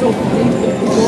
受苦经历多